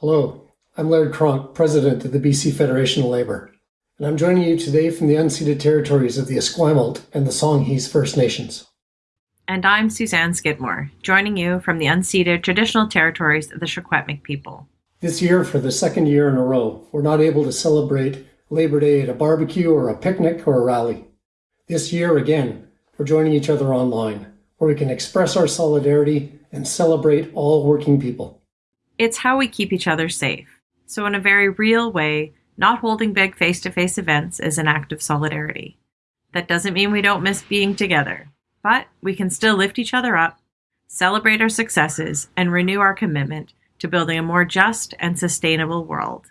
Hello, I'm Laird Cronk, President of the BC Federation of Labour, and I'm joining you today from the unceded territories of the Esquimalt and the Songhees First Nations. And I'm Sussanne Skidmore, joining you from the unceded traditional territories of the Secwepemc people. This year, for the second year in a row, we're not able to celebrate Labor Day at a barbecue or a picnic or a rally. This year, again, we're joining each other online, where we can express our solidarity and celebrate all working people. It's how we keep each other safe. So, in a very real way, not holding big face to face events is an act of solidarity. That doesn't mean we don't miss being together, but we can still lift each other up, celebrate our successes, and renew our commitment to building a more just and sustainable world.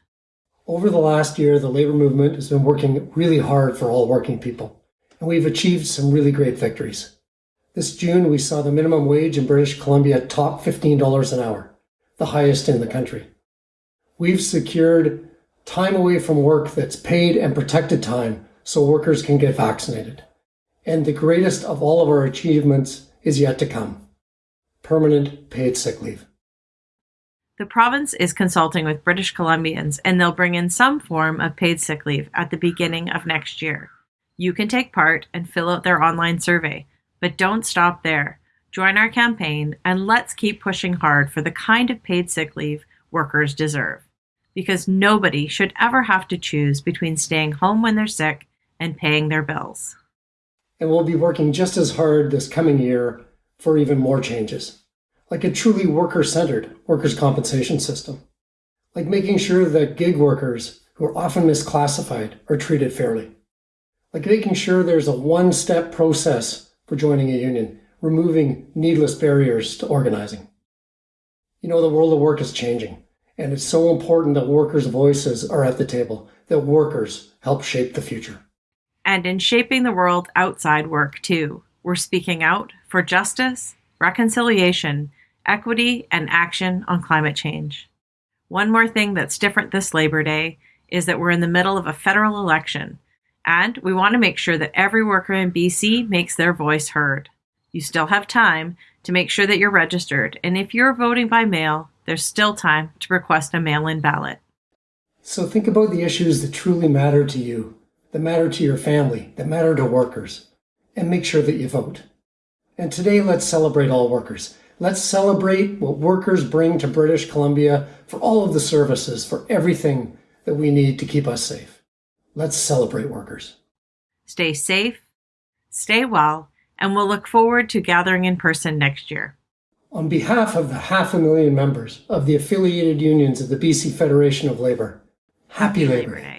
Over the last year, the labor movement has been working really hard for all working people, and we've achieved some really great victories. This June, we saw the minimum wage in British Columbia top $15 an hour the highest in the country. We've secured time away from work that's paid and protected time so workers can get vaccinated. And the greatest of all of our achievements is yet to come permanent paid sick leave. The province is consulting with British Columbians and they'll bring in some form of paid sick leave at the beginning of next year. You can take part and fill out their online survey, but don't stop there. Join our campaign and let's keep pushing hard for the kind of paid sick leave workers deserve. Because nobody should ever have to choose between staying home when they're sick and paying their bills. And we'll be working just as hard this coming year for even more changes, like a truly worker centered workers' compensation system, like making sure that gig workers who are often misclassified are treated fairly, like making sure there's a one step process for joining a union removing needless barriers to organizing. You know, the world of work is changing, and it's so important that workers' voices are at the table, that workers help shape the future. And in shaping the world outside work, too, we're speaking out for justice, reconciliation, equity, and action on climate change. One more thing that's different this Labor Day is that we're in the middle of a federal election, and we want to make sure that every worker in BC makes their voice heard. You still have time to make sure that you're registered, and if you're voting by mail, there's still time to request a mail in ballot. So think about the issues that truly matter to you, that matter to your family, that matter to workers, and make sure that you vote. And today, let's celebrate all workers. Let's celebrate what workers bring to British Columbia for all of the services, for everything that we need to keep us safe. Let's celebrate workers. Stay safe, stay well, and we'll look forward to gathering in person next year. On behalf of the half a million members of the affiliated unions of the BC Federation of Labor, happy Labor Day.